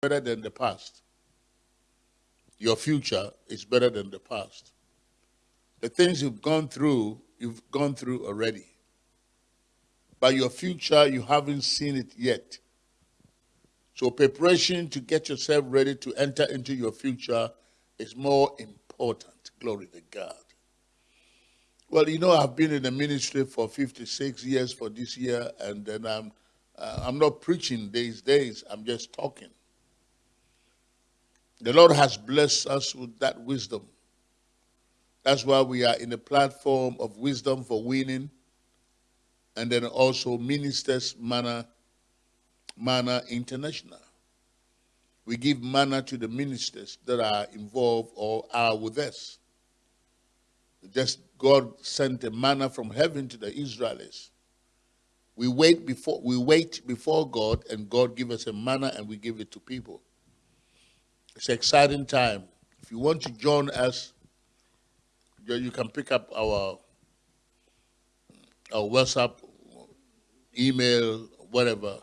better than the past. Your future is better than the past. The things you've gone through, you've gone through already. But your future, you haven't seen it yet. So preparation to get yourself ready to enter into your future is more important. Glory to God. Well, you know, I've been in the ministry for 56 years for this year, and then I'm, uh, I'm not preaching these days. I'm just talking. The Lord has blessed us with that wisdom. That's why we are in a platform of wisdom for winning, and then also ministers manna, manna international. We give manna to the ministers that are involved or are with us. Just God sent a manna from heaven to the Israelites. We wait before we wait before God, and God give us a manna, and we give it to people. It's an exciting time. If you want to join us, you can pick up our our WhatsApp, email, whatever,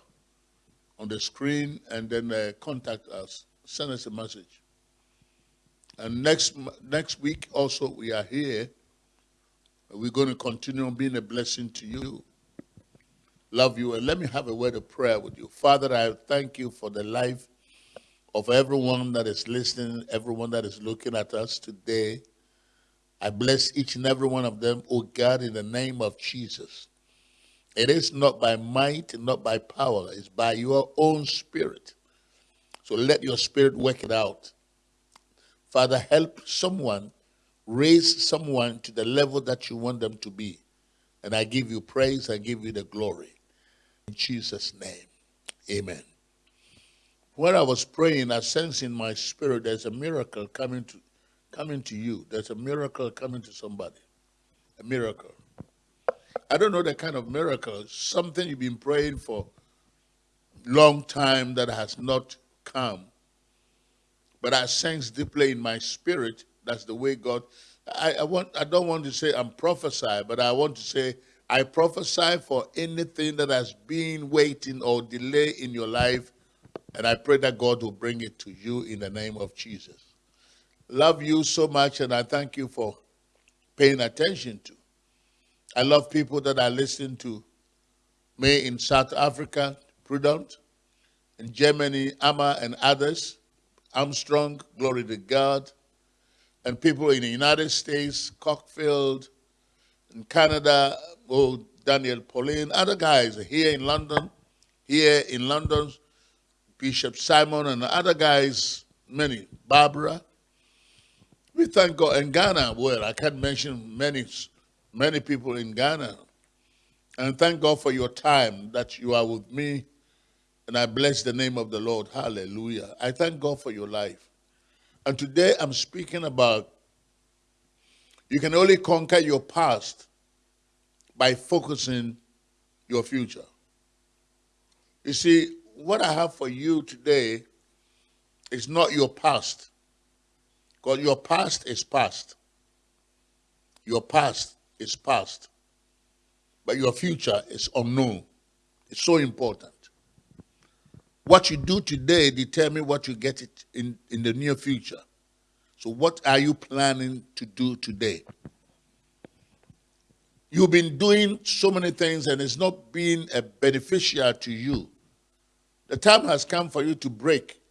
on the screen, and then uh, contact us. Send us a message. And next next week also we are here we're going to continue on being a blessing to you. Love you. And let me have a word of prayer with you. Father, I thank you for the life of everyone that is listening, everyone that is looking at us today. I bless each and every one of them, oh God, in the name of Jesus. It is not by might, not by power, it's by your own spirit. So let your spirit work it out. Father, help someone raise someone to the level that you want them to be. And I give you praise, I give you the glory. In Jesus' name, amen. When I was praying, I sensed in my spirit there's a miracle coming to, coming to you. There's a miracle coming to somebody. A miracle. I don't know the kind of miracle. Something you've been praying for long time that has not come. But I sense deeply in my spirit that's the way God. I, I want. I don't want to say I'm prophesy, but I want to say I prophesy for anything that has been waiting or delay in your life, and I pray that God will bring it to you in the name of Jesus. Love you so much, and I thank you for paying attention to. I love people that are listening to me in South Africa, Prudent, in Germany, Amma, and others. Armstrong, glory to God and people in the United States, Cockfield, in Canada, oh, Daniel Pauline, other guys here in London, here in London, Bishop Simon and other guys, many, Barbara. We thank God. In Ghana, well, I can't mention many, many people in Ghana. And thank God for your time that you are with me. And I bless the name of the Lord. Hallelujah. I thank God for your life. And today I'm speaking about you can only conquer your past by focusing your future. You see, what I have for you today is not your past. Because your past is past. Your past is past. But your future is unknown. It's so important. What you do today determine what you get it in, in the near future. So what are you planning to do today? You've been doing so many things and it's not been a beneficial to you. The time has come for you to break.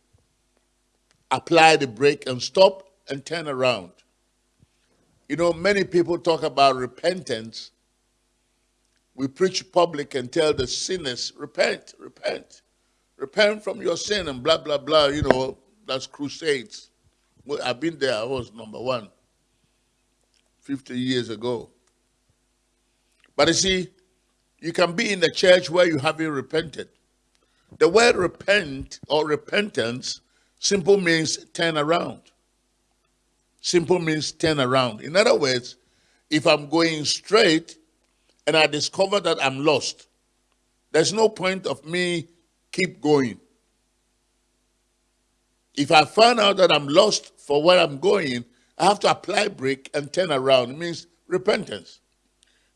Apply the brake and stop and turn around. You know, many people talk about repentance. We preach public and tell the sinners, repent, repent repent from your sin and blah, blah, blah. You know, that's crusades. Well, I've been there. I was number one 50 years ago. But you see, you can be in the church where you haven't repented. The word repent or repentance simple means turn around. Simple means turn around. In other words, if I'm going straight and I discover that I'm lost, there's no point of me keep going. If I find out that I'm lost for where I'm going, I have to apply brake and turn around. It means repentance.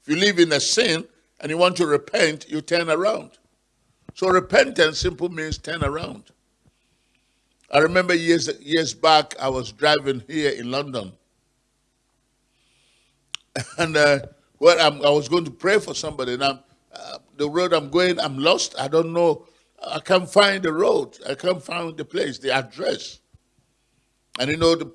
If you live in a sin and you want to repent, you turn around. So repentance simply means turn around. I remember years years back, I was driving here in London, and uh, well, I'm, i was going to pray for somebody, and I'm, uh, the road I'm going, I'm lost. I don't know. I can't find the road. I can't find the place, the address. And you know the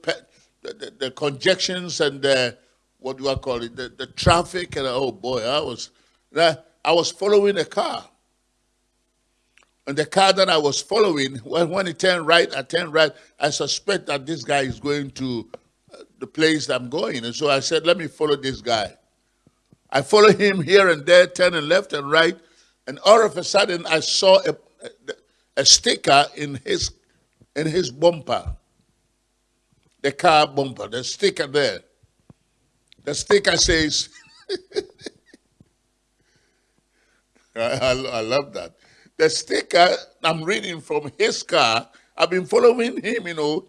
the, the, the and the what do I call it? The, the traffic and oh boy, I was I was following a car. And the car that I was following, when, when it turned right, I turned right, I suspect that this guy is going to uh, the place I'm going. And so I said, let me follow this guy. I followed him here and there, turning left and right. And all of a sudden, I saw a, a, sticker in his, in his bumper, the car bumper, the sticker there. The sticker says, I, I, I love that. The sticker I'm reading from his car, I've been following him, you know,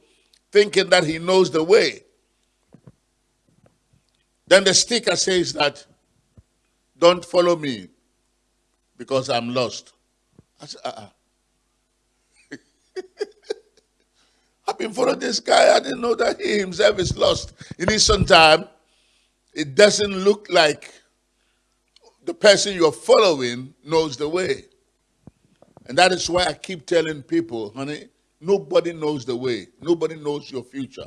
thinking that he knows the way. Then the sticker says that, don't follow me because I'm lost. I said, uh-uh. I've been following this guy. I didn't know that he himself is lost. In some time, it doesn't look like the person you're following knows the way. And that is why I keep telling people, honey, nobody knows the way. Nobody knows your future.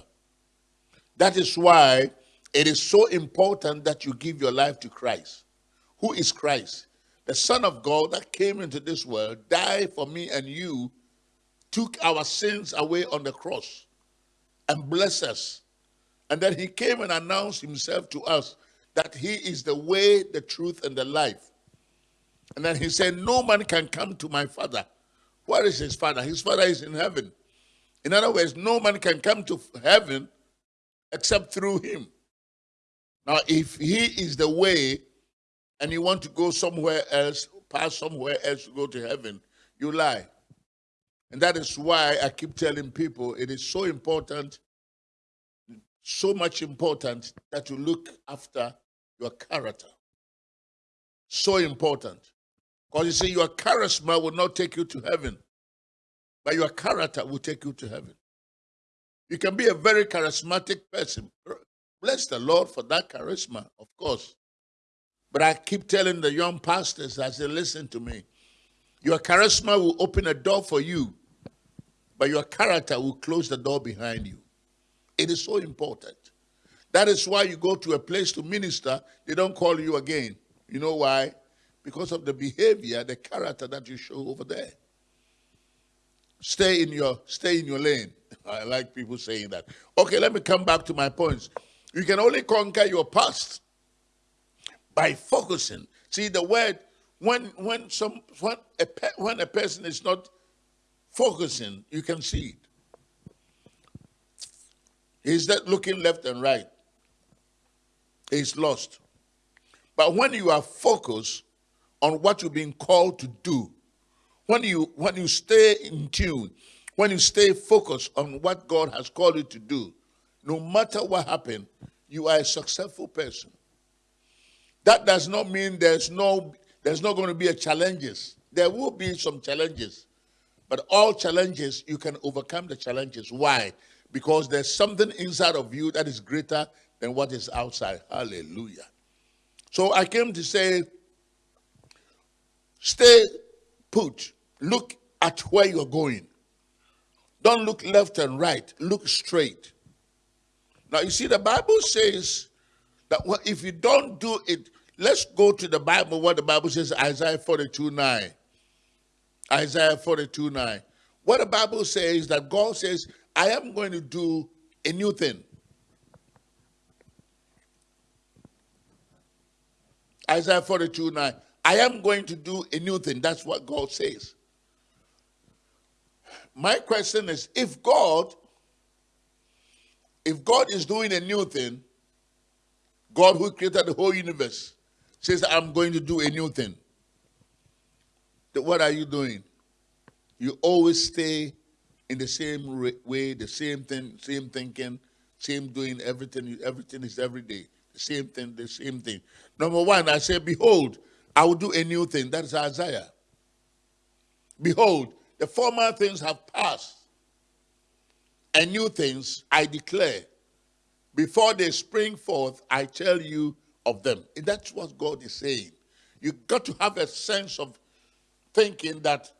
That is why it is so important that you give your life to Christ. Who is Christ? The Son of God that came into this world, died for me and you, took our sins away on the cross and blessed us. And then he came and announced himself to us that he is the way, the truth, and the life. And then he said, No man can come to my father. Where is his father? His father is in heaven. In other words, no man can come to heaven except through him. Now, if he is the way and you want to go somewhere else, pass somewhere else to go to heaven, you lie. And that is why I keep telling people it is so important, so much important that you look after your character. So important. Because you see, your charisma will not take you to heaven, but your character will take you to heaven. You can be a very charismatic person. Bless the Lord for that charisma, of course. But I keep telling the young pastors as they listen to me, your charisma will open a door for you, but your character will close the door behind you. It is so important. That is why you go to a place to minister, they don't call you again. You know why? Because of the behavior, the character that you show over there. Stay in your stay in your lane. I like people saying that. Okay, let me come back to my points. You can only conquer your past by focusing. See the word when when some when a when a person is not focusing, you can see it. He's looking left and right. He's lost. But when you are focused, on what you're being called to do, when you when you stay in tune, when you stay focused on what God has called you to do, no matter what happens, you are a successful person. That does not mean there's no there's not going to be a challenges. There will be some challenges. But all challenges, you can overcome the challenges. Why? Because there's something inside of you that is greater than what is outside. Hallelujah. So I came to say Stay put. Look at where you're going. Don't look left and right. Look straight. Now, you see, the Bible says that if you don't do it, let's go to the Bible, what the Bible says, Isaiah 42 9. Isaiah 42 9. What the Bible says that God says, I am going to do a new thing. Isaiah 42 9. I am going to do a new thing. That's what God says. My question is if God, if God is doing a new thing, God who created the whole universe says, I'm going to do a new thing. What are you doing? You always stay in the same way, the same thing, same thinking, same doing everything. Everything is every day. The same thing, the same thing. Number one, I say, Behold, I will do a new thing. That is Isaiah. Behold, the former things have passed. and new things I declare. Before they spring forth, I tell you of them. And that's what God is saying. You got to have a sense of thinking that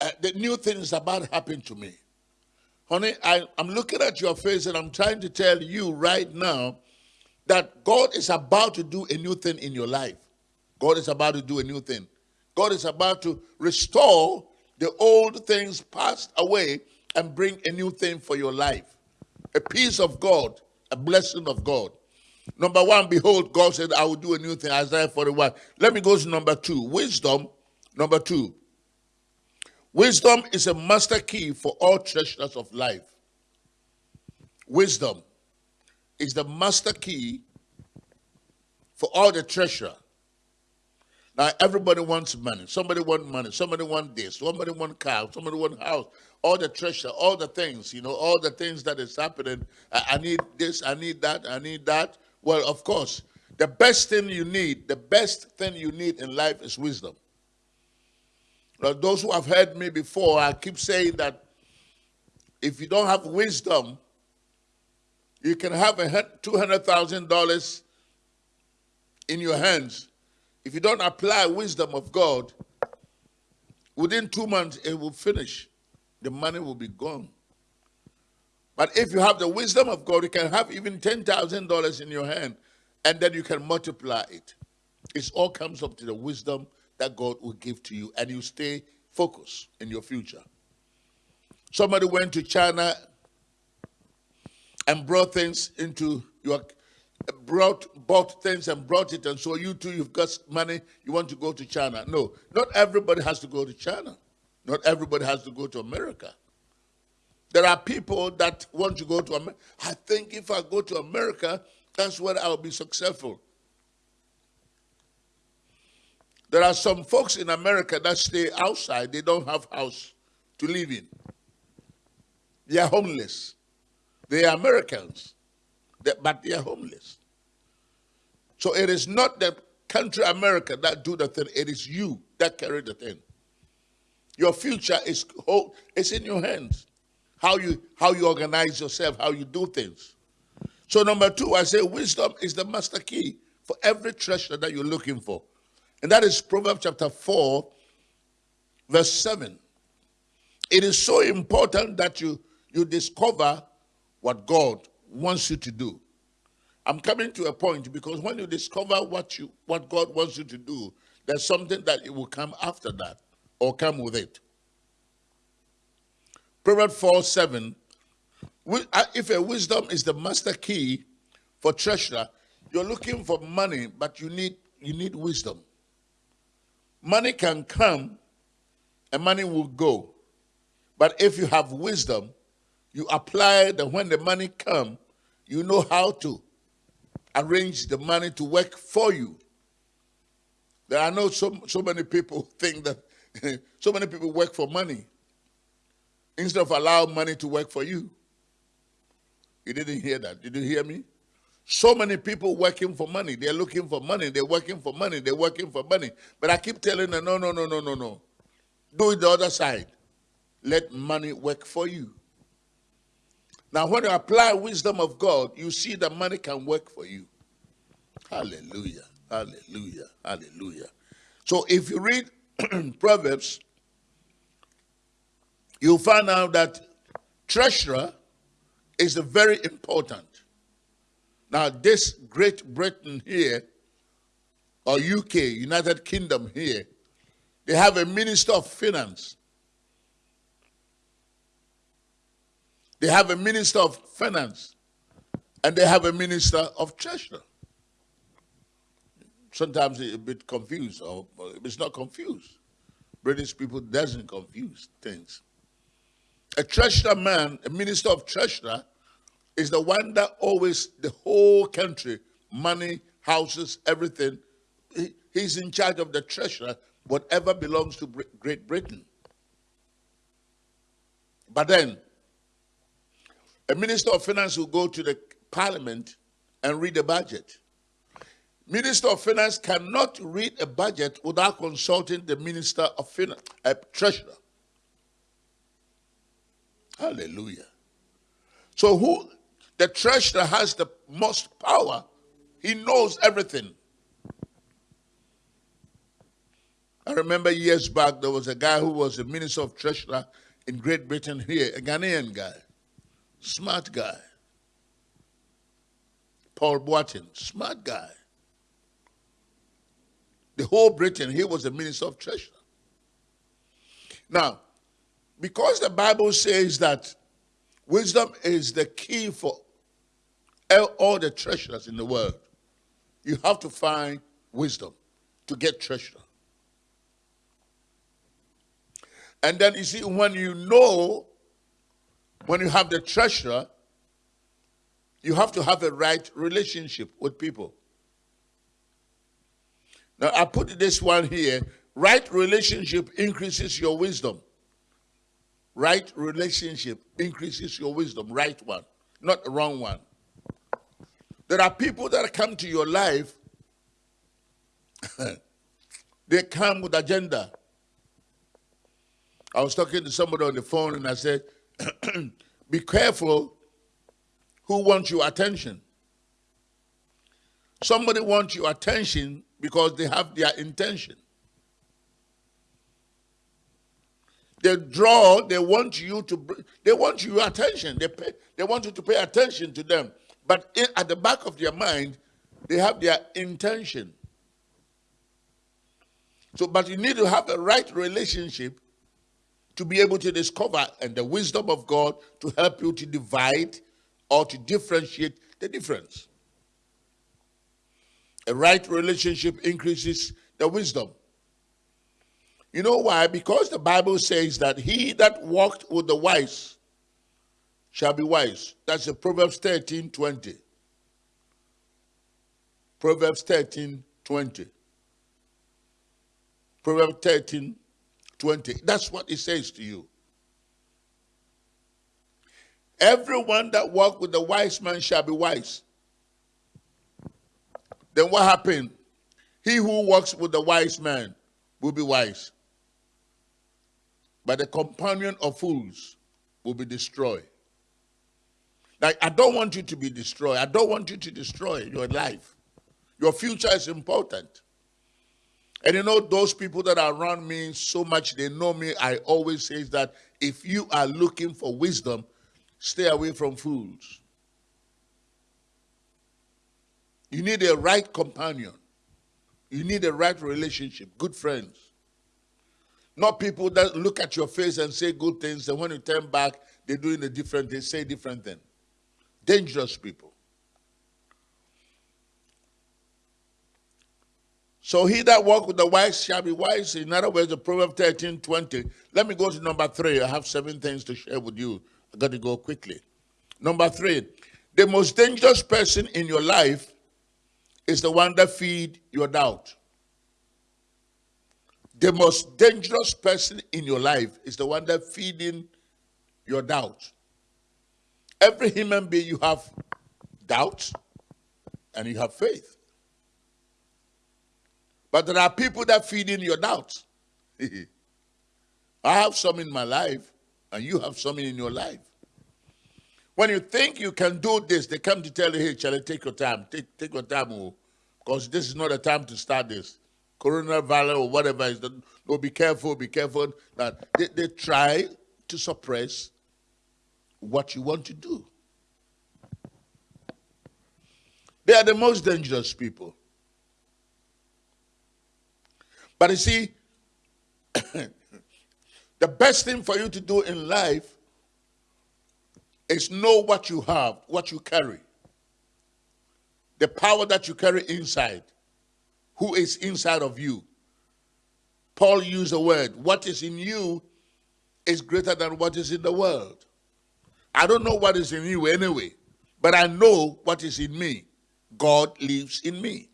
uh, the new thing is about to happen to me. Honey, I, I'm looking at your face and I'm trying to tell you right now that God is about to do a new thing in your life. God is about to do a new thing. God is about to restore the old things passed away and bring a new thing for your life. A peace of God, a blessing of God. Number one, behold, God said, I will do a new thing. Isaiah 41. Let me go to number two. Wisdom, number two. Wisdom is a master key for all treasures of life. Wisdom is the master key for all the treasure. Now everybody wants money. Somebody want money. Somebody want this. Somebody want car. Somebody want house. All the treasure, all the things, you know, all the things that is happening. I, I need this. I need that. I need that. Well, of course, the best thing you need, the best thing you need in life is wisdom. Now, those who have heard me before, I keep saying that if you don't have wisdom, you can have a $200,000 in your hands. If you don't apply wisdom of God, within two months it will finish. The money will be gone. But if you have the wisdom of God, you can have even $10,000 in your hand and then you can multiply it. It all comes up to the wisdom that God will give to you and you stay focused in your future. Somebody went to China and brought things into your brought bought things and brought it and so you too you've got money you want to go to China. No, not everybody has to go to China. Not everybody has to go to America. There are people that want to go to America. I think if I go to America, that's where I'll be successful. There are some folks in America that stay outside. They don't have house to live in. They are homeless. They are Americans, but they are homeless. So it is not the country America that do the thing. It is you that carry the thing. Your future is, it's in your hands. How you, how you organize yourself, how you do things. So number two, I say wisdom is the master key for every treasure that you're looking for. And that is Proverbs chapter 4, verse 7. It is so important that you, you discover what God wants you to do. I'm coming to a point because when you discover what you what God wants you to do, there's something that it will come after that or come with it. Proverbs 4 7. Uh, if a wisdom is the master key for treasure, you're looking for money, but you need you need wisdom. Money can come and money will go. But if you have wisdom, you apply that when the money come, you know how to arrange the money to work for you. There are no so, so many people think that so many people work for money instead of allow money to work for you. You didn't hear that. Did you hear me? So many people working for money. They're looking for money. They're working for money. They're working for money. But I keep telling them, no, no, no, no, no, no. Do it the other side. Let money work for you. Now, when you apply wisdom of God, you see that money can work for you. Hallelujah. Hallelujah. Hallelujah. So if you read Proverbs, you'll find out that treasurer is very important. Now, this Great Britain here, or UK, United Kingdom here, they have a Minister of Finance. They have a Minister of Finance. And they have a Minister of Treasury. Sometimes a bit confused, or it's not confused. British people doesn't confuse things. A treasurer man, a minister of treasurer, is the one that always, the whole country, money, houses, everything, he, he's in charge of the treasurer, whatever belongs to Great Britain. But then, a minister of finance will go to the parliament and read the budget. Minister of Finance cannot read a budget without consulting the Minister of Finance, a treasurer. Hallelujah. So who the treasurer has the most power. He knows everything. I remember years back there was a guy who was a minister of treasurer in Great Britain here, a Ghanaian guy, smart guy. Paul Boateng, smart guy. The whole Britain, he was the minister of treasurer. Now, because the Bible says that wisdom is the key for all the treasures in the world, you have to find wisdom to get treasure. And then you see, when you know, when you have the treasure, you have to have a right relationship with people. Now, I put this one here. Right relationship increases your wisdom. Right relationship increases your wisdom. Right one, not the wrong one. There are people that come to your life, they come with agenda. I was talking to somebody on the phone and I said, be careful who wants your attention. Somebody wants your attention because they have their intention. They draw, they want you to, they want your attention. They, pay, they want you to pay attention to them. But in, at the back of their mind, they have their intention. So, but you need to have a right relationship to be able to discover and the wisdom of God to help you to divide or to differentiate the difference. A right relationship increases the wisdom. You know why? Because the Bible says that he that walked with the wise shall be wise. That's the Proverbs 13 20. Proverbs 13 20. Proverbs 13 20. That's what it says to you. Everyone that walk with the wise man shall be wise. Then what happened? He who walks with the wise man will be wise. But the companion of fools will be destroyed. Like, I don't want you to be destroyed. I don't want you to destroy your life. Your future is important. And you know, those people that are around me so much, they know me. I always say that if you are looking for wisdom, stay away from fools. You need a right companion. You need a right relationship, good friends. Not people that look at your face and say good things, and when you turn back, they're doing a different, they say different thing. Dangerous people. So he that walk with the wise shall be wise. In other words, the Proverbs 13, 20. Let me go to number three. I have seven things to share with you. I got to go quickly. Number three, the most dangerous person in your life is the one that feed your doubt. The most dangerous person in your life is the one that feeding your doubt. Every human being, you have doubts and you have faith. But there are people that feed in your doubts. I have some in my life, and you have some in your life. When you think you can do this, they come to tell you, hey, Charlie, take your time. Take, take your time, because oh, this is not the time to start this. Coronavirus or whatever is, the, no, be careful, be careful. That they, they try to suppress what you want to do. They are the most dangerous people. But you see, the best thing for you to do in life is know what you have, what you carry. The power that you carry inside. Who is inside of you? Paul used a word, what is in you is greater than what is in the world. I don't know what is in you anyway, but I know what is in me. God lives in me.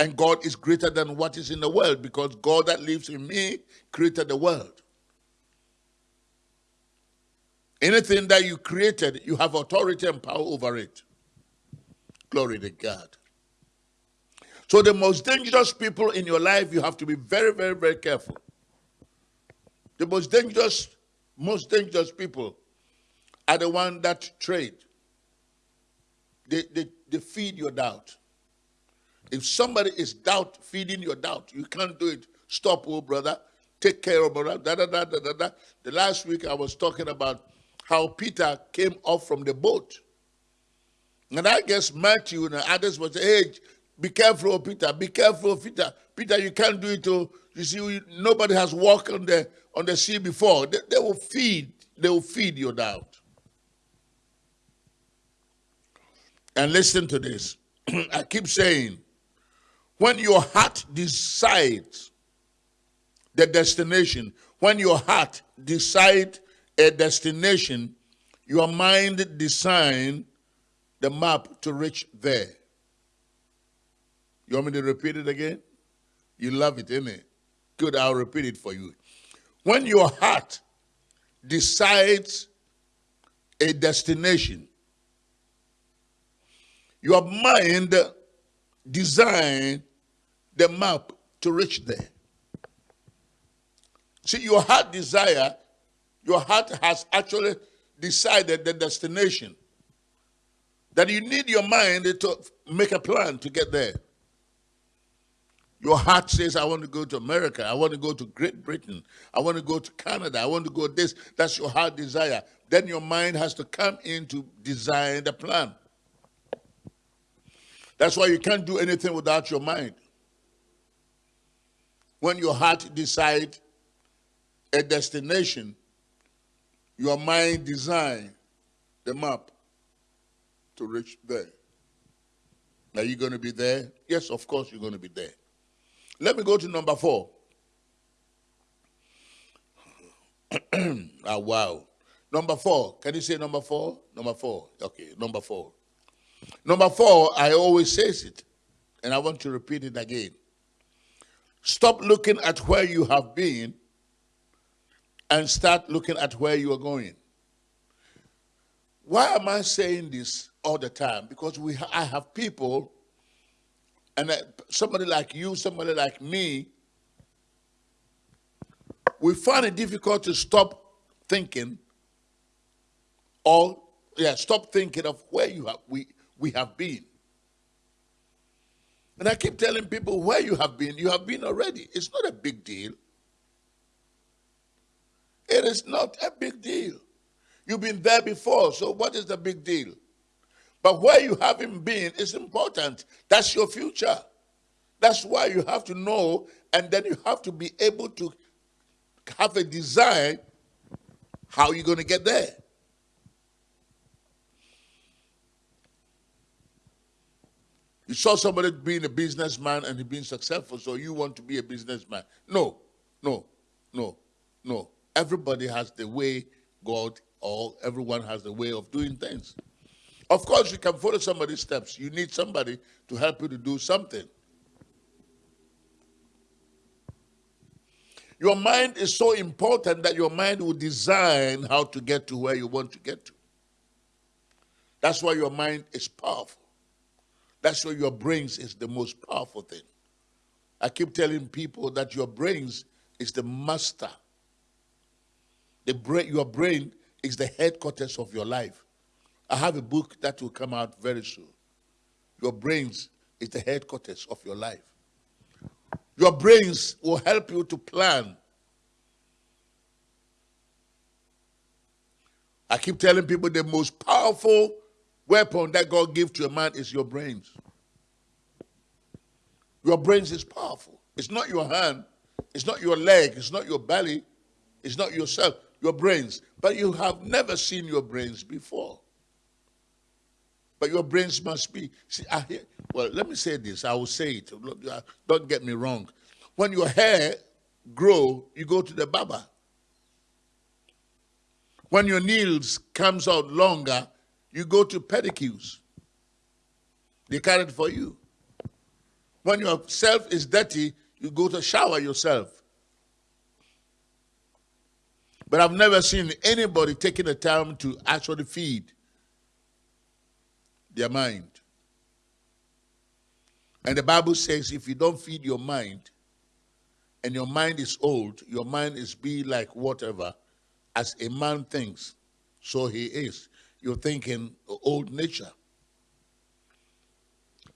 And God is greater than what is in the world because God that lives in me created the world. Anything that you created, you have authority and power over it. Glory to God. So the most dangerous people in your life, you have to be very, very, very careful. The most dangerous, most dangerous people are the one that trade. They, they, they feed your doubt. If somebody is doubt feeding your doubt, you can't do it. Stop, oh brother. Take care of brother. Da, da, da, da, da, da. The last week I was talking about how Peter came off from the boat. And I guess Matthew and others was hey, be careful, Peter. Be careful, Peter. Peter, you can't do it. Oh, you see, nobody has walked on the on the sea before. They, they will feed. They will feed your doubt. And listen to this. I keep saying, when your heart decides the destination, when your heart decides a destination, your mind design the map to reach there. You want me to repeat it again? You love it, innit? Good, I'll repeat it for you. When your heart decides a destination, your mind design the map to reach there. See, your heart desire, your heart has actually decided the destination. That you need your mind to make a plan to get there. Your heart says, I want to go to America. I want to go to Great Britain. I want to go to Canada. I want to go this. That's your heart desire. Then your mind has to come in to design the plan. That's why you can't do anything without your mind. When your heart decides a destination, your mind design the map to reach there. Are you going to be there? Yes, of course you're going to be there. Let me go to number four. ah, wow. Number four. Can you say number four? Number four. Okay, number four. Number four, I always says it, and I want to repeat it again. Stop looking at where you have been and start looking at where you are going. Why am I saying this all the time? Because we I have people and somebody like you, somebody like me, we find it difficult to stop thinking or yeah, stop thinking of where you have we we have been. And I keep telling people where you have been, you have been already. It's not a big deal. It is not a big deal. You've been there before, so what is the big deal? But where you haven't been is important. That's your future. That's why you have to know, and then you have to be able to have a design how you're going to get there. You saw somebody being a businessman and he being successful, so you want to be a businessman. No, no, no, no. Everybody has the way God or everyone has the way of doing things. Of course, you can follow somebody's steps. You need somebody to help you to do something. Your mind is so important that your mind will design how to get to where you want to get to. That's why your mind is powerful. That's why your brains is the most powerful thing. I keep telling people that your brains is the master. The brain, your brain is the headquarters of your life. I have a book that will come out very soon. Your brains is the headquarters of your life. Your brains will help you to plan. I keep telling people the most powerful weapon that God gives to a man is your brains. Your brains is powerful. It's not your hand, it's not your leg, it's not your belly, it's not yourself, your brains. But you have never seen your brains before. But your brains must be. See, I hear, well, let me say this. I will say it. Don't get me wrong. When your hair grow, you go to the barber. When your nails comes out longer, you go to pedicures. They carry it for you. When your self is dirty, you go to shower yourself. But I've never seen anybody taking the time to actually feed their mind. And the Bible says if you don't feed your mind, and your mind is old, your mind is be like whatever, as a man thinks, so he is. You're thinking old nature.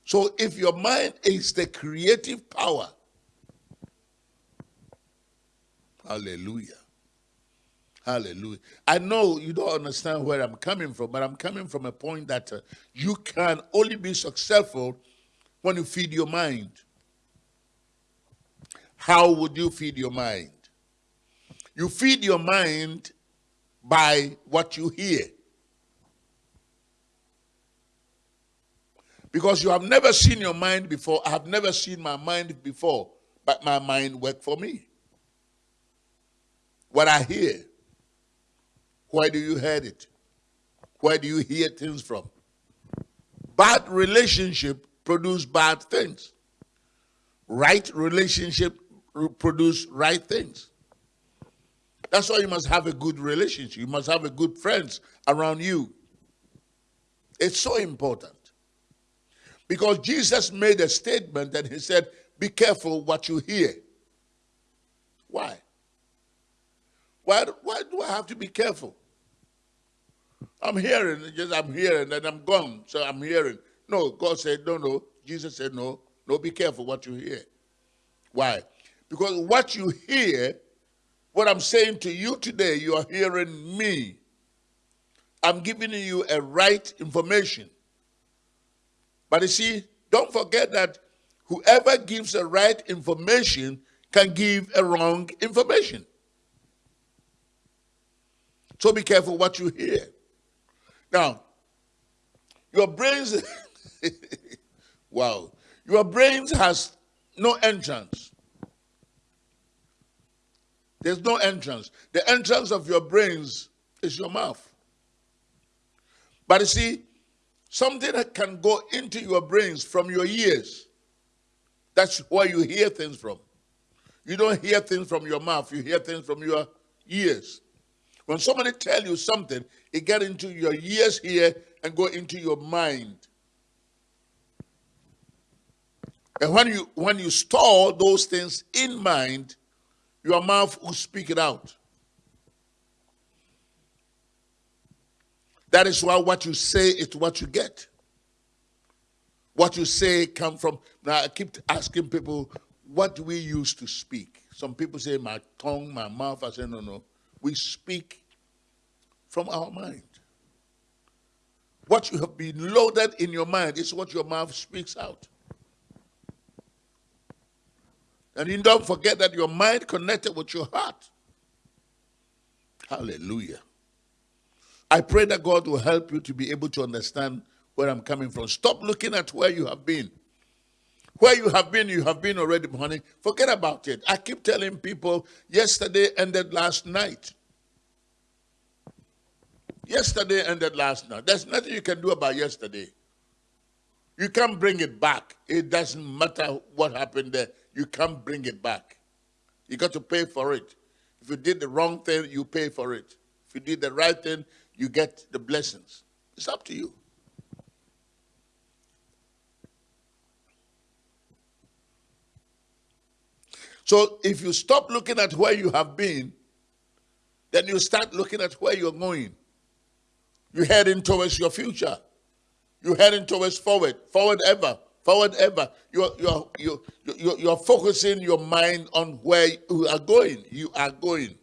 So if your mind is the creative power, hallelujah. Hallelujah. I know you don't understand where I'm coming from, but I'm coming from a point that uh, you can only be successful when you feed your mind. How would you feed your mind? You feed your mind by what you hear. Because you have never seen your mind before. I have never seen my mind before, but my mind worked for me. What I hear, where do you hear it? Where do you hear things from? Bad relationship produce bad things. Right relationship produce right things. That's why you must have a good relationship. You must have a good friends around you. It's so important. Because Jesus made a statement and he said, be careful what you hear. Why? Why, why do I have to be careful? I'm hearing, just I'm hearing, and I'm gone, so I'm hearing. No, God said, no, no. Jesus said, no, no, be careful what you hear. Why? Because what you hear, what I'm saying to you today, you are hearing me. I'm giving you a right information. But you see, don't forget that whoever gives the right information can give a wrong information. So be careful what you hear. Now, your brains, wow, your brains has no entrance. There's no entrance. The entrance of your brains is your mouth. But you see, something that can go into your brains from your ears. That's where you hear things from. You don't hear things from your mouth, you hear things from your ears. When somebody tell you something, it get into your ears here and go into your mind. And when you when you store those things in mind, your mouth will speak it out. That is why what you say is what you get. What you say come from. Now I keep asking people, what do we use to speak? Some people say my tongue, my mouth. I say no, no. We speak from our mind. What you have been loaded in your mind is what your mouth speaks out. And you don't forget that your mind connected with your heart. Hallelujah. I pray that God will help you to be able to understand where I'm coming from. Stop looking at where you have been. Where you have been, you have been already, honey. Forget about it. I keep telling people yesterday ended last night. Yesterday ended last night. There's nothing you can do about yesterday. You can't bring it back. It doesn't matter what happened there. You can't bring it back. You got to pay for it. If you did the wrong thing, you pay for it. If you did the right thing, you get the blessings. It's up to you. So if you stop looking at where you have been, then you start looking at where you're going. You're heading towards your future. You're heading towards forward, forward ever, forward ever. You're, you're, you're, you're, you're focusing your mind on where you are going. You are going.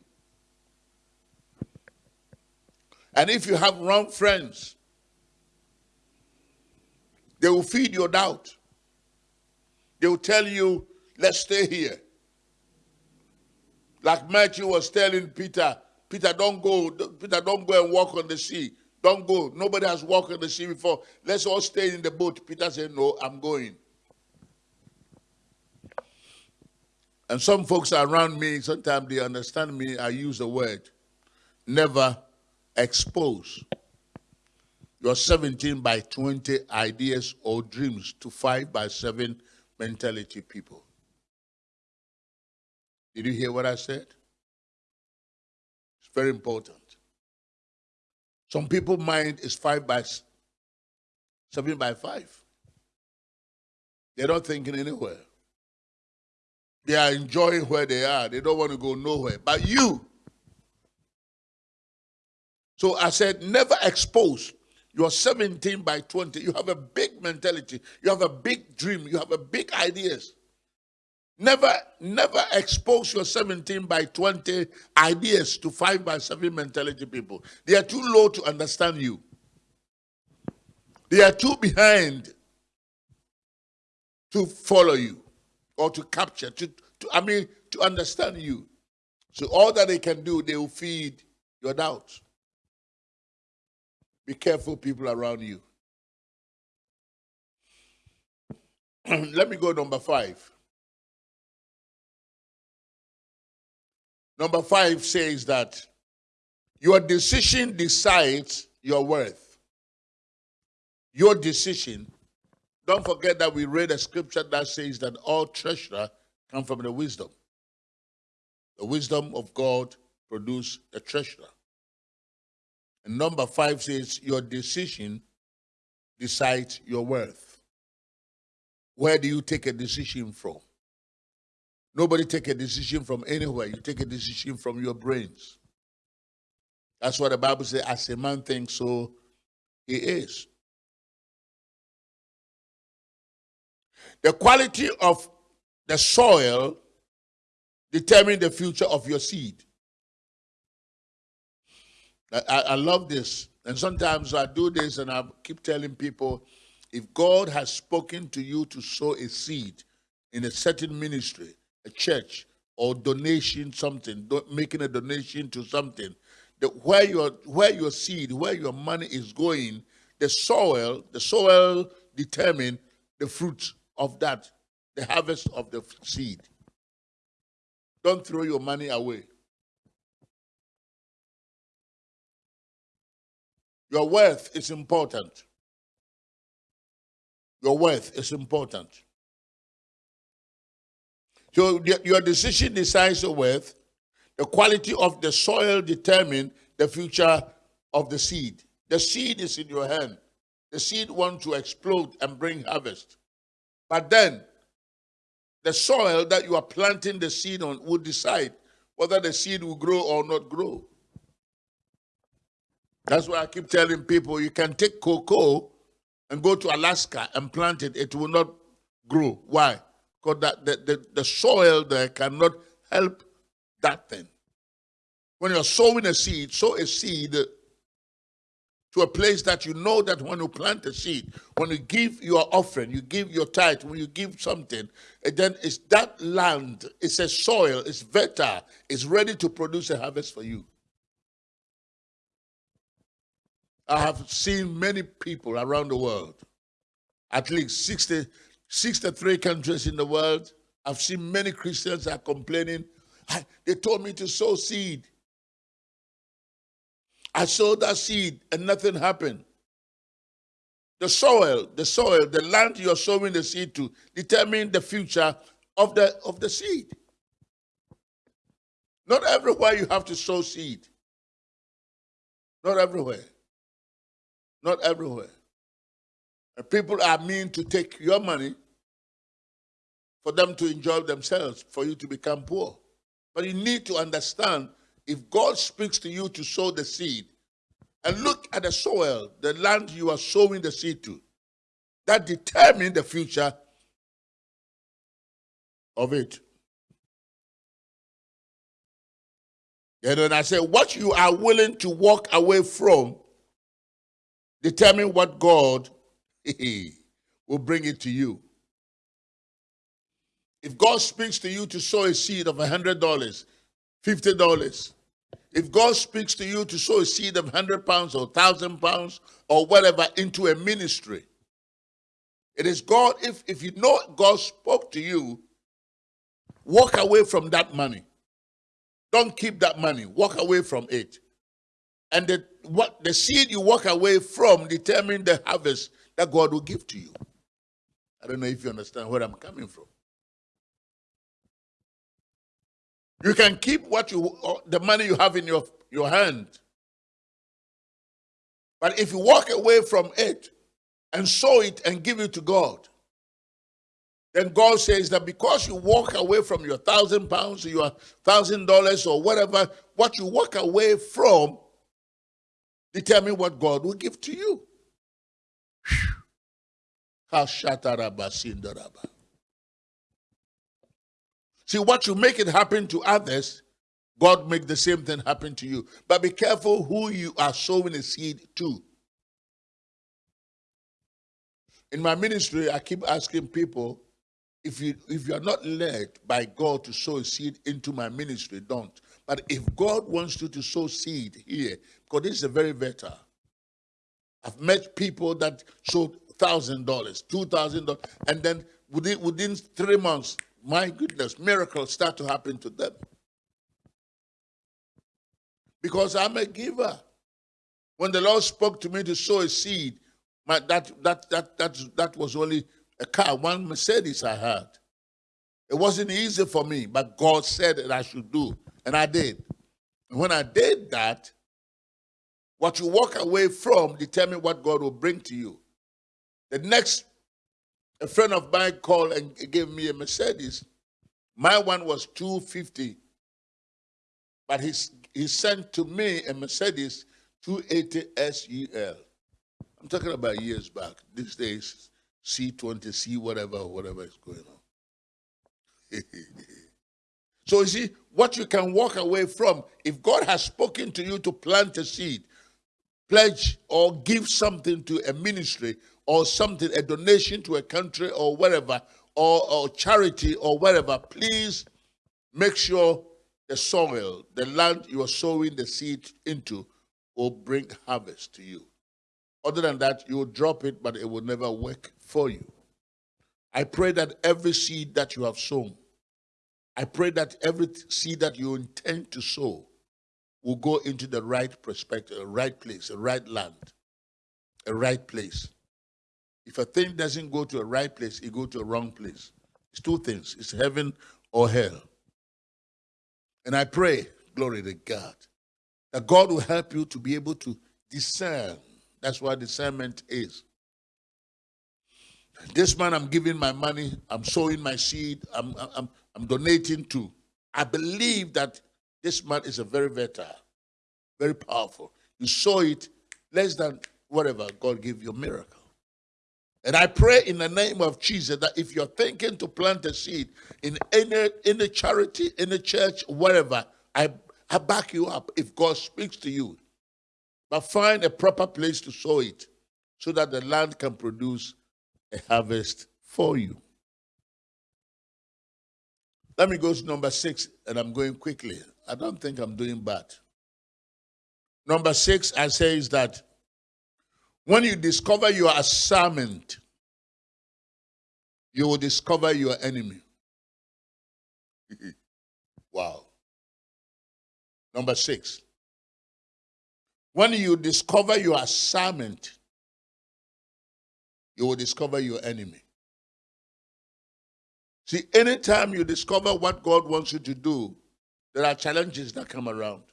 And if you have wrong friends, they will feed your doubt. They will tell you, let's stay here. Like Matthew was telling Peter, Peter, don't go. Peter, don't go and walk on the sea. Don't go. Nobody has walked on the sea before. Let's all stay in the boat. Peter said, No, I'm going. And some folks around me, sometimes they understand me. I use the word never expose your 17 by 20 ideas or dreams to 5 by 7 mentality people. Did you hear what I said? It's very important. Some people mind is five by seven by five. They're not thinking anywhere. They are enjoying where they are. They don't want to go nowhere. But you, So I said, never expose you're 17 by 20. You have a big mentality. You have a big dream. You have a big ideas. Never, never expose your 17 by 20 ideas to 5 by 7 mentality people. They are too low to understand you. They are too behind to follow you or to capture, to, to I mean, to understand you. So all that they can do, they will feed your doubts. Be careful, people around you. Let me go number five. Number five says that your decision decides your worth. Your decision. Don't forget that we read a scripture that says that all treasure come from the wisdom. The wisdom of God produce a treasure. And number five says, Your decision decides your worth. Where do you take a decision from? Nobody take a decision from anywhere. You take a decision from your brains. That's what the Bible says, as a man thinks, so he is. The quality of the soil determines the future of your seed. I, I love this. And sometimes I do this and I keep telling people if God has spoken to you to sow a seed in a certain ministry, a church, or donation something, making a donation to something, that where your where your seed, where your money is going, the soil, the soil determine the fruit of that, the harvest of the seed. Don't throw your money away. Your worth is important. Your worth is important. So your decision decides your worth. The quality of the soil determines the future of the seed. The seed is in your hand. The seed wants to explode and bring harvest. But then, the soil that you are planting the seed on will decide whether the seed will grow or not grow. That's why I keep telling people you can take cocoa and go to Alaska and plant it, it will not grow. Why? Because that the, the, the soil there cannot help that thing. When you're sowing a seed, sow a seed to a place that you know that when you plant a seed, when you give your offering, you give your tithe, when you give something, and then it's that land, it's a soil, it's fertile, it's ready to produce a harvest for you. I have seen many people around the world, at least 60, 63 countries in the world. I've seen many Christians are complaining. They told me to sow seed. I sowed that seed and nothing happened. The soil, the soil, the land you're sowing the seed to determine the future of the of the seed. Not everywhere you have to sow seed. Not everywhere. Not everywhere. And people are mean to take your money for them to enjoy themselves, for you to become poor. But you need to understand if God speaks to you to sow the seed, and look at the soil, the land you are sowing the seed to, that determines the future of it. And then I say, what you are willing to walk away from determine what God will bring it to you. If God speaks to you to sow a seed of $100, $50, if God speaks to you to sow a seed of 100 pounds or 1,000 pounds or whatever into a ministry, it is God, if, if you know God spoke to you, walk away from that money. Don't keep that money. Walk away from it. And the, what, the seed you walk away from determine the harvest that God will give to you. I don't know if you understand where I'm coming from. You can keep what you uh, the money you have in your, your hand. But if you walk away from it and sow it and give it to God, then God says that because you walk away from your thousand pounds, or your thousand dollars, or whatever, what you walk away from determine what God will give to you. See, what you make it happen to others, God make the same thing happen to you. But be careful who you are sowing a seed to. In my ministry, I keep asking people, if you if you are not led by God to sow a seed into my ministry, don't. But if God wants you to sow seed here, because this is a very better. I've met people that showed thousand dollars, two thousand dollars, and then within within three months, my goodness, miracles start to happen to them. Because I'm a giver. When the Lord spoke to me to sow a seed, my, that, that, that, that, that was only a car, one Mercedes I had. It wasn't easy for me, but God said that I should do, and I did. And when I did that, what you walk away from determine what God will bring to you. The next, a friend of mine called and gave me a Mercedes. My one was 250, but he, he sent to me a Mercedes 280 SEL. I'm talking about years back. These days, C20, C whatever, whatever is going on. so you see, what you can walk away from, if God has spoken to you to plant a seed, pledge or give something to a ministry or something, a donation to a country or whatever, or, or charity or whatever, please make sure the soil, the land you are sowing the seed into, will bring harvest to you. Other than that, you will drop it, but it will never work for you. I pray that every seed that you have sown, I pray that every seed that you intend to sow will go into the right perspective, a right place, a right land, a right place. If a thing doesn't go to a right place, it goes to a wrong place. It's two things. It's heaven or hell. And I pray, glory to God, that God will help you to be able to discern that's what discernment is. This man, I'm giving my money, I'm sowing my seed, I'm, I'm, I'm donating to. I believe that this man is a very veteran, very powerful. You sow it less than whatever, God give you a miracle. And I pray in the name of Jesus that if you're thinking to plant a seed in any, any charity, in a church, wherever, I, I back you up. If God speaks to you, but find a proper place to sow it so that the land can produce a harvest for you. Let me go to number six, and I'm going quickly. I don't think I'm doing bad. Number six, I say is that when you discover your assignment, you will discover your enemy. wow. Number six, when you discover your assignment, you will discover your enemy. See, anytime you discover what God wants you to do, there are challenges that come around.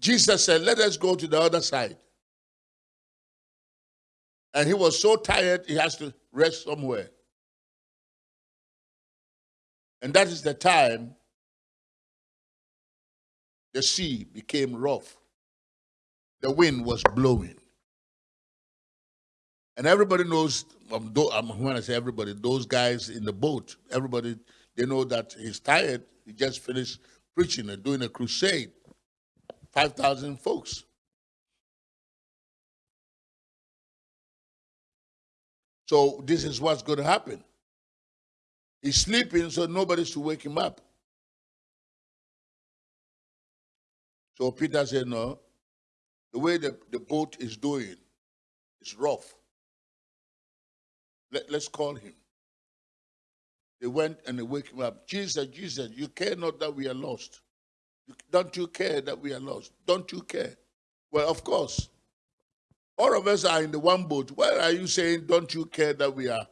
Jesus said, Let us go to the other side. And he was so tired, he has to rest somewhere. And that is the time the sea became rough. The wind was blowing. And everybody knows, um, when I say everybody, those guys in the boat, everybody, they know that he's tired. He just finished preaching and doing a crusade. 5,000 folks. So this is what's going to happen. He's sleeping, so nobody's to wake him up. So Peter said, No, the way the, the boat is doing is rough. Let, let's call him. They went and they wake him up. Jesus, Jesus, you care not that we are lost. Don't you care that we are lost? Don't you care? Well, of course. All of us are in the one boat. Why are you saying, don't you care that we are?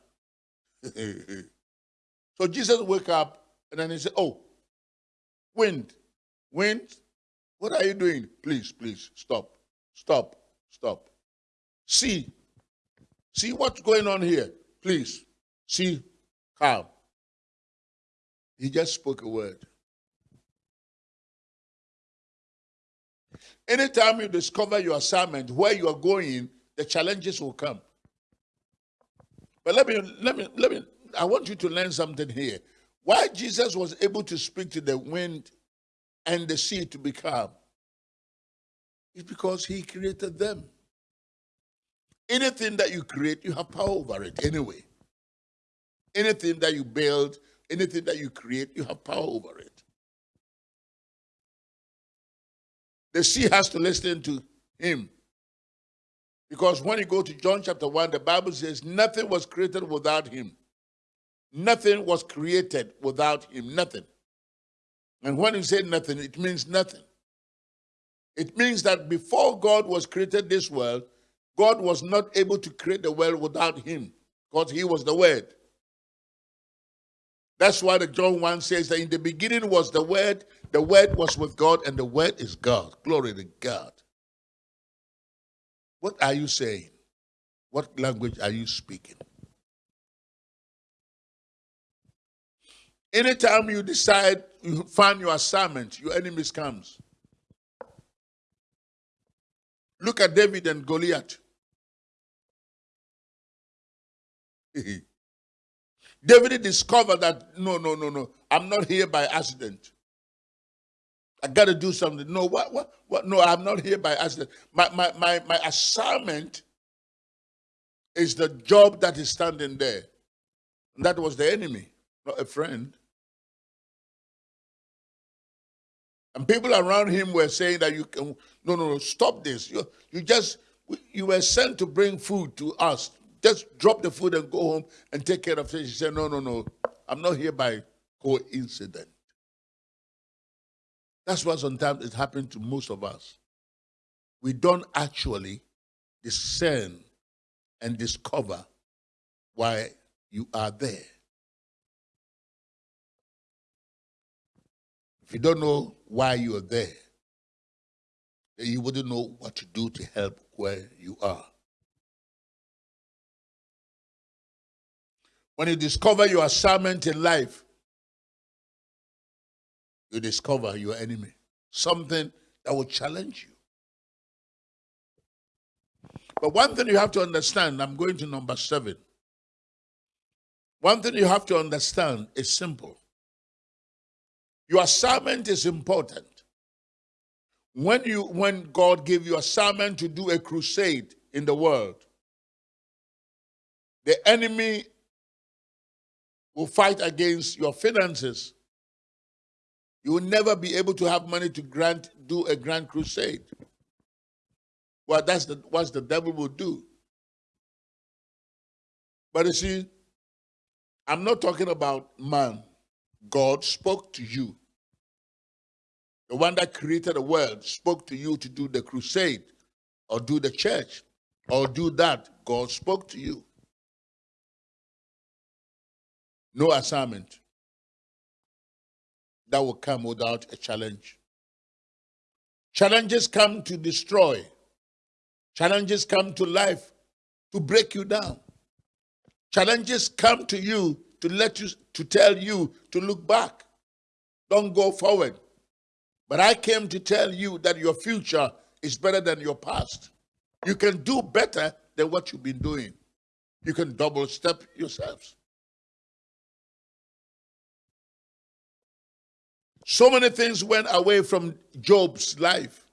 so Jesus woke up and then he said, oh, wind, wind, what are you doing? Please, please, stop, stop, stop. See, see what's going on here. Please, see, calm. He just spoke a word. Anytime you discover your assignment, where you are going, the challenges will come. But let me, let me, let me, I want you to learn something here. Why Jesus was able to speak to the wind and the sea to be calm is because he created them. Anything that you create, you have power over it anyway. Anything that you build, anything that you create, you have power over it. The sea has to listen to him. Because when you go to John chapter 1, the Bible says nothing was created without him. Nothing was created without him. Nothing. And when you say nothing, it means nothing. It means that before God was created this world, God was not able to create the world without him because he was the word. That's why the John 1 says that in the beginning was the word, the word was with God, and the word is God. Glory to God. What are you saying? What language are you speaking? Anytime you decide you find your assignment, your enemies comes. Look at David and Goliath. David discovered that no, no, no, no, I'm not here by accident. I got to do something. No, what, what, what? No, I'm not here by accident. My, my, my, my assignment is the job that is standing there. And that was the enemy, not a friend. And people around him were saying that you can, no, no, no, stop this. You, you just, you were sent to bring food to us just drop the food and go home and take care of things. She said, No, no, no. I'm not here by coincidence. That's why sometimes it happens to most of us. We don't actually discern and discover why you are there. If you don't know why you are there, then you wouldn't know what to do to help where you are. When you discover your assignment in life, you discover your enemy. Something that will challenge you. But one thing you have to understand, I'm going to number seven. One thing you have to understand is simple. Your assignment is important. When you when God gave you assignment to do a crusade in the world, the enemy will fight against your finances. You will never be able to have money to grant do a grand crusade. Well, that's the, what the devil will do. But you see, I'm not talking about man. God spoke to you. The one that created the world spoke to you to do the crusade or do the church or do that. God spoke to you. No assignment that will come without a challenge. Challenges come to destroy. Challenges come to life to break you down. Challenges come to you to let you to tell you to look back. Don't go forward. But I came to tell you that your future is better than your past. You can do better than what you've been doing. You can double step yourselves. So many things went away from Job's life.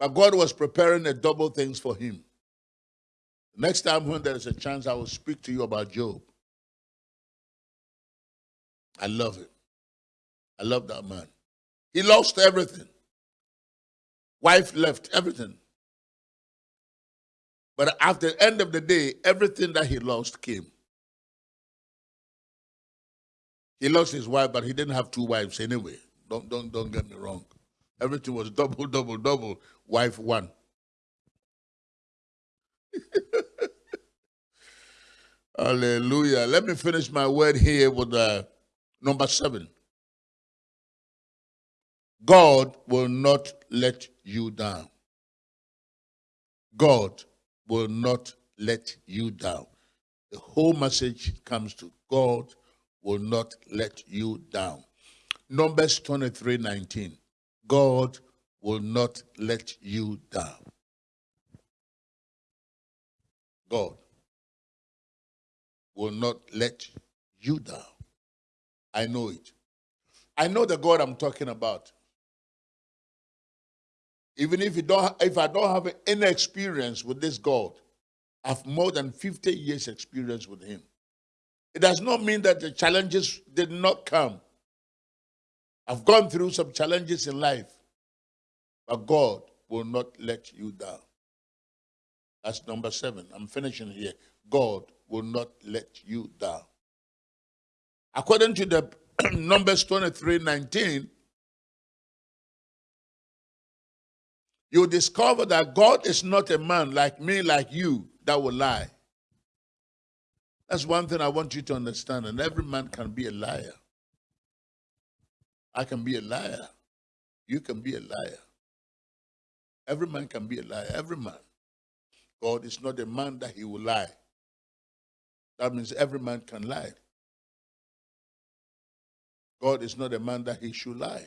But God was preparing a double things for him. Next time when there is a chance, I will speak to you about Job. I love him. I love that man. He lost everything. Wife left everything. But at the end of the day, everything that he lost came. He lost his wife, but he didn't have two wives anyway. Don't don't don't get me wrong. Everything was double, double, double. Wife one. Hallelujah. Let me finish my word here with uh, number seven. God will not let you down. God will not let you down. The whole message comes to God will not let you down. Numbers 23 19. God will not let you down. God will not let you down. I know it. I know the God I'm talking about. Even if you don't, if I don't have any experience with this God, I have more than 50 years experience with him. It does not mean that the challenges did not come. I've gone through some challenges in life, but God will not let you down. That's number seven. I'm finishing here. God will not let you down. According to the Numbers 23 19, you discover that God is not a man like me, like you, that will lie. That's one thing I want you to understand. And every man can be a liar. I can be a liar. You can be a liar. Every man can be a liar. Every man. God is not a man that he will lie. That means every man can lie. God is not a man that he should lie.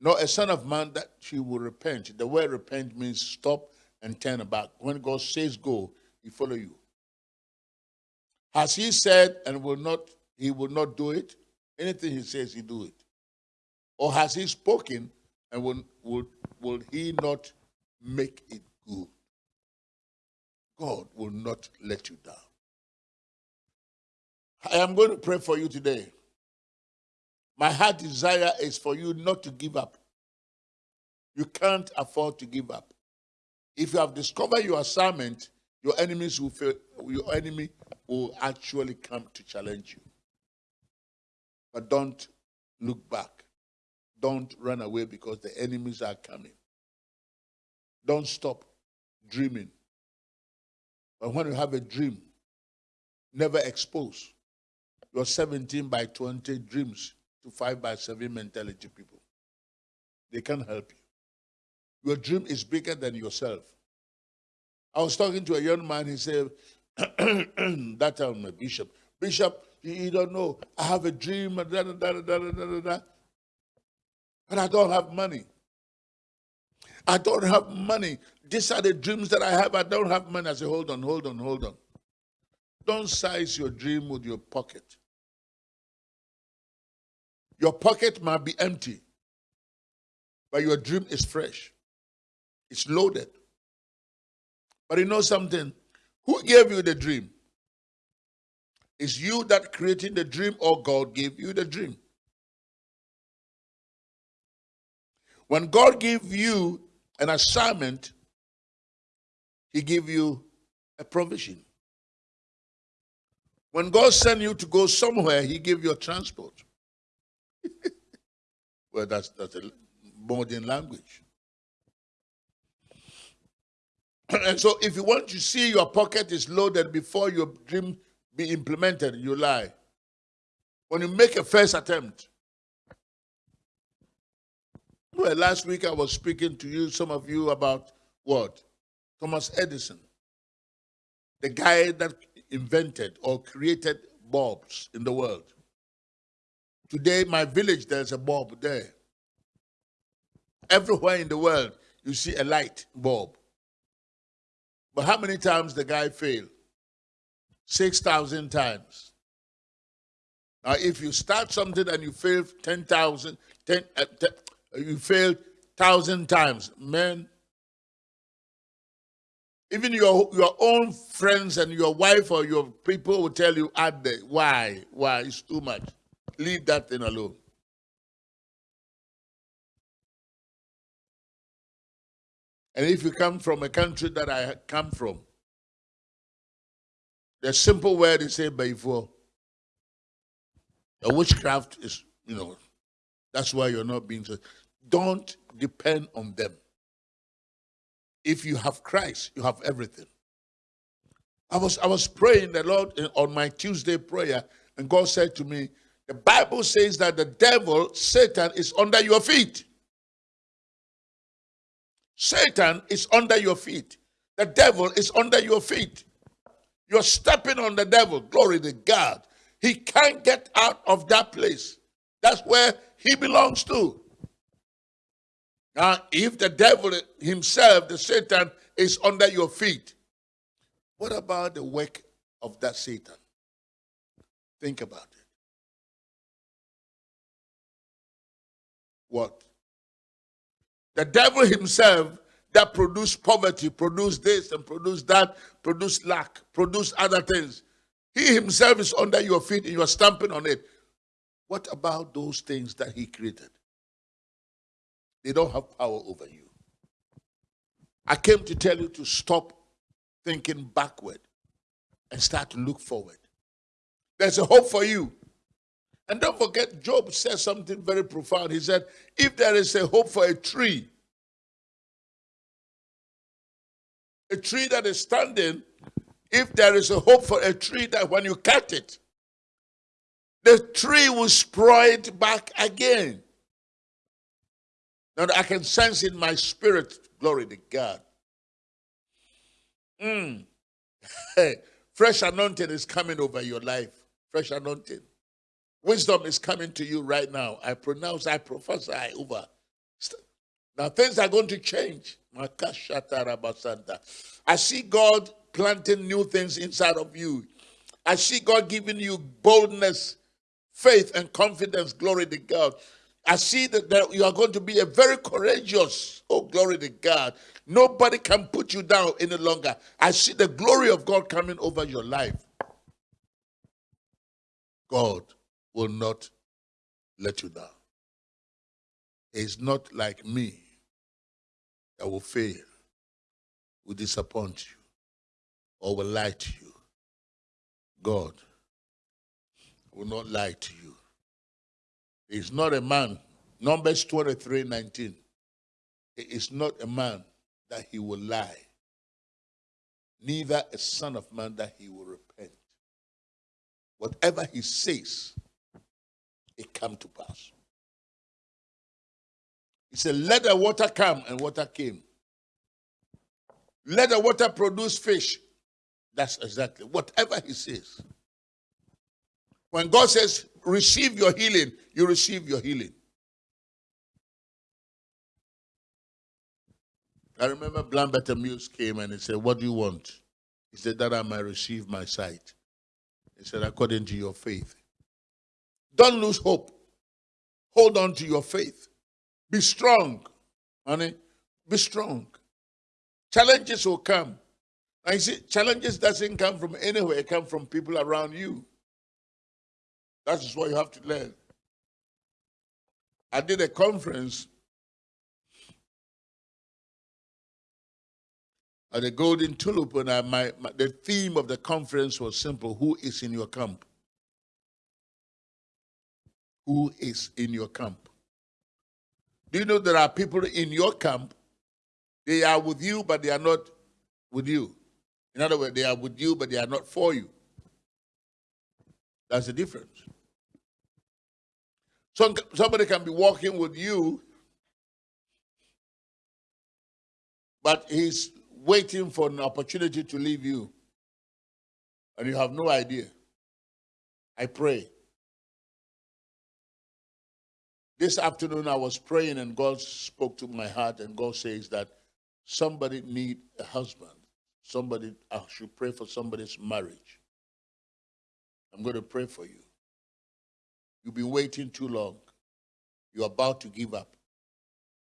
Nor a son of man that he will repent. The word repent means stop and turn back. When God says go, he follow you. Has he said and will not he will not do it? Anything he says, he do it. Or has he spoken and will, will, will he not make it good? God will not let you down. I am going to pray for you today. My heart desire is for you not to give up. You can't afford to give up. If you have discovered your assignment, your enemies will fail, your enemy will actually come to challenge you. But don't look back. Don't run away because the enemies are coming. Don't stop dreaming. But when you have a dream, never expose your 17 by 20 dreams to 5 by 7 mentality people. They can't help you. Your dream is bigger than yourself. I was talking to a young man, he said, that time, a bishop, Bishop, you, don't know, I have a dream, da, da, da, da, da, da, da, but I don't have money. I don't have money. These are the dreams that I have. I don't have money. I say, hold on, hold on, hold on. Don't size your dream with your pocket. Your pocket might be empty, but your dream is fresh. It's loaded. But you know something? Who gave you the dream? Is you that created the dream or God gave you the dream? When God gave you an assignment, he gave you a provision. When God sent you to go somewhere, he gave you a transport. well, that's, that's a modern language. and so if you want to see your pocket is loaded before your dream be implemented, you lie. When you make a first attempt. Well, last week I was speaking to you, some of you, about what? Thomas Edison. The guy that invented or created bulbs in the world. Today, my village, there's a bulb there. Everywhere in the world, you see a light bulb. But how many times the guy failed? 6,000 times. Now, if you start something and you fail 10,000, 10, uh, 10, you failed 1,000 times, man, even your, your own friends and your wife or your people will tell you, add the, why, why, it's too much. Leave that thing alone. And if you come from a country that I come from, the simple word is said before. A witchcraft is, you know, that's why you're not being. Don't depend on them. If you have Christ, you have everything. I was I was praying the Lord on my Tuesday prayer, and God said to me, the Bible says that the devil, Satan, is under your feet. Satan is under your feet. The devil is under your feet. You're stepping on the devil. Glory to God. He can't get out of that place. That's where he belongs to. Now, if the devil himself, the Satan, is under your feet, what about the work of that Satan? Think about it. What? The devil himself that produced poverty, produced this and produced that, produced lack, produced other things. He himself is under your feet and you are stamping on it. What about those things that he created? They don't have power over you. I came to tell you to stop thinking backward and start to look forward. There's a hope for you. And don't forget, Job said something very profound. He said, If there is a hope for a tree, a tree that is standing, if there is a hope for a tree that when you cut it, the tree will sprout back again. Now I can sense in my spirit, glory to God. Mm. Fresh anointing is coming over your life. Fresh anointing. Wisdom is coming to you right now. I pronounce, I prophesy over. Now things are going to change. I see God planting new things inside of you. I see God giving you boldness, faith, and confidence. Glory to God. I see that, you are going to be a very courageous. Oh, glory to God. Nobody can put you down any longer. I see the glory of God coming over your life. God will not let you down. It's not like me that will fail, will disappoint you, or will lie to you. God will not lie to you. He's not a man. Numbers 23 19. He is not a man that he will lie, neither a son of man that he will repent. Whatever he says, it come to pass. He said, Let the water come, and water came. Let the water produce fish. That's exactly whatever he says. When God says, receive your healing, you receive your healing. I remember blind Bartimaeus came and he said, What do you want? He said, That I might receive my sight. He said, According to your faith. Don't lose hope. Hold on to your faith. Be strong, honey. Be strong. Challenges will come. You see, challenges doesn't come from anywhere, it comes from people around you. That is what you have to learn. I did a conference at the Golden Tulip, and I, my, my, the theme of the conference was simple Who is in your camp? Who is in your camp? Do you know there are people in your camp? They are with you, but they are not with you. In other words, they are with you, but they are not for you. That's the difference. Some, somebody can be walking with you, but he's waiting for an opportunity to leave you, and you have no idea. I pray. This afternoon I was praying and God spoke to my heart and God says that somebody need a husband. Somebody I should pray for somebody's marriage. I'm going to pray for you. You've been waiting too long. You're about to give up.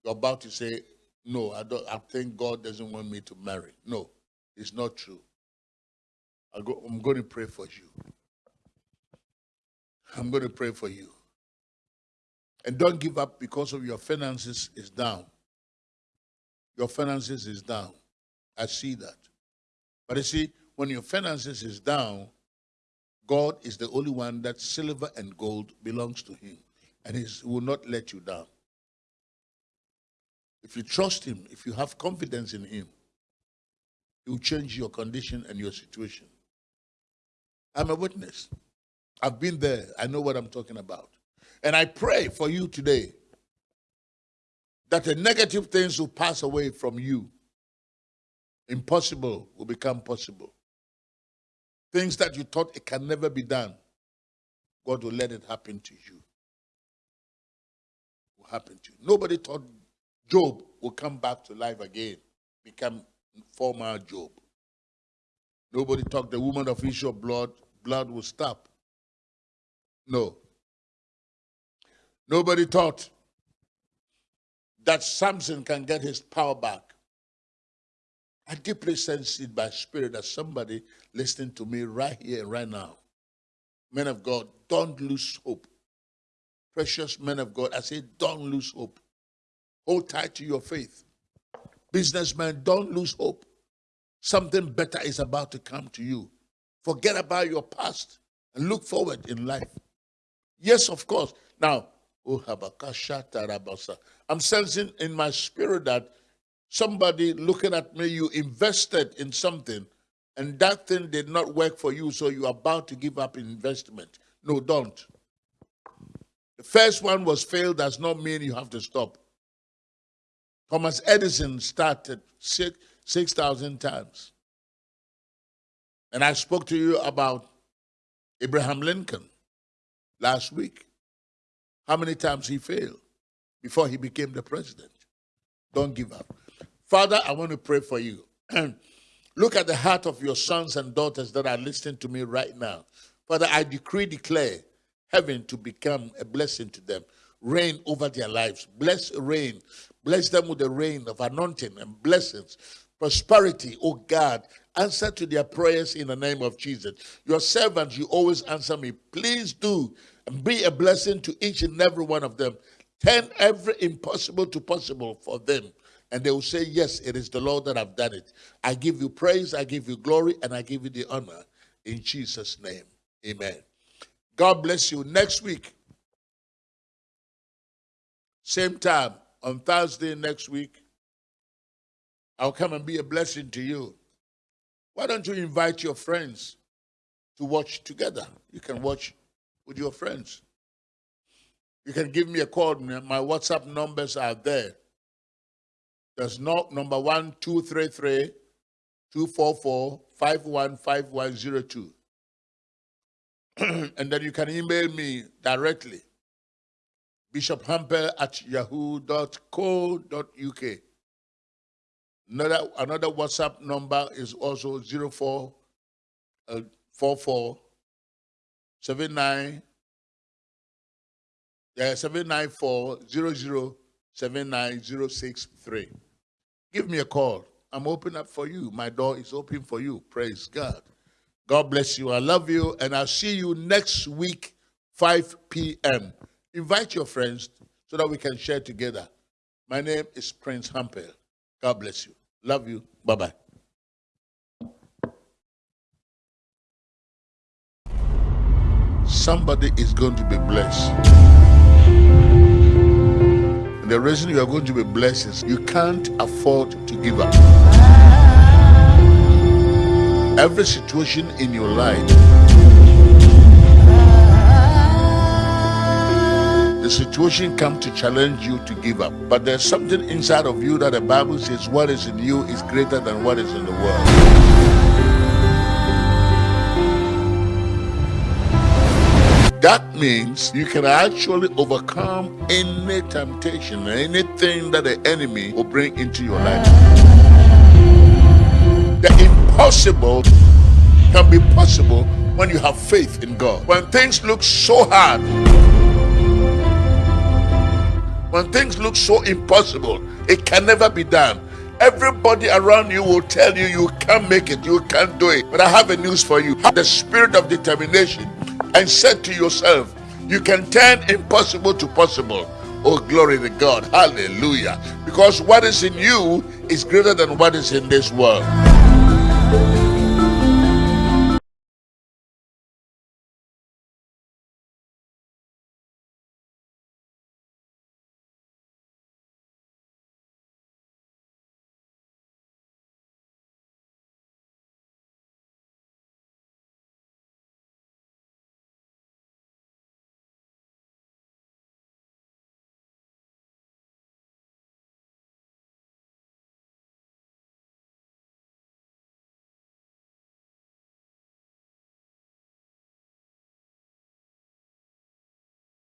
You're about to say, No, I don't I think God doesn't want me to marry. No, it's not true. Go, I'm going to pray for you. I'm going to pray for you. And don't give up because of your finances is down. Your finances is down. I see that. But you see, when your finances is down, God is the only one that silver and gold belongs to him. And he will not let you down. If you trust him, if you have confidence in him, he will change your condition and your situation. I'm a witness. I've been there. I know what I'm talking about. And I pray for you today that the negative things will pass away from you. Impossible will become possible. Things that you thought it can never be done, God will let it happen to you. Will happen to you. Nobody thought Job will come back to life again, become former Job. Nobody thought the woman of issue of blood, blood will stop. No. Nobody thought that Samson can get his power back. I deeply sense it by spirit that somebody listening to me right here, right now. Men of God, don't lose hope. Precious men of God, I say, don't lose hope. Hold tight to your faith. Businessmen, don't lose hope. Something better is about to come to you. Forget about your past and look forward in life. Yes, of course. Now, I'm sensing in my spirit that somebody looking at me, you invested in something and that thing did not work for you, so you're about to give up investment. No, don't. The first one was failed does not mean you have to stop. Thomas Edison started 6,000 times. And I spoke to you about Abraham Lincoln last week. How many times he failed before he became the president? Don't give up. Father, I want to pray for you. Look at the heart of your sons and daughters that are listening to me right now. Father, I decree, declare heaven to become a blessing to them. Reign over their lives. Bless rain. Bless them with the rain of anointing and blessings prosperity, oh God. Answer to their prayers in the name of Jesus. Your servants, you always answer me. Please do be a blessing to each and every one of them. Turn every impossible to possible for them. And they will say, Yes, it is the Lord that I've done it. I give you praise, I give you glory, and I give you the honor. In Jesus' name. Amen. God bless you. Next week, same time, on Thursday next week, I'll come and be a blessing to you. Why don't you invite your friends to watch together? You can watch with your friends. You can give me a call. My WhatsApp numbers are there. There's no number one two three three two four four five one five one zero two. and then you can email me directly. Bishop Hampel at yahoo.co.uk. Another, another WhatsApp number is also uh, 04 uh, 44 79 yeah, 794 79063. Give me a call. I'm open up for you. My door is open for you. Praise God. God bless you. I love you. And I'll see you next week, 5 p.m. Invite your friends so that we can share together. My name is Prince Hampel. God bless you. Love you. Bye bye. Somebody is going to be blessed. And the reason you are going to be blessed is you can't afford to give up. Every situation in your life the situation comes to challenge you to give up. But there's something inside of you that the Bible says what is in you is greater than what is in the world. That means you can actually overcome any temptation, anything that the enemy will bring into your life. The impossible can be possible when you have faith in God. When things look so hard, when things look so impossible, it can never be done. Everybody around you will tell you you can't make it, you can't do it. But I have a news for you. The spirit of determination and said to yourself, you can turn impossible to possible. Oh, glory to God. Hallelujah. Because what is in you is greater than what is in this world.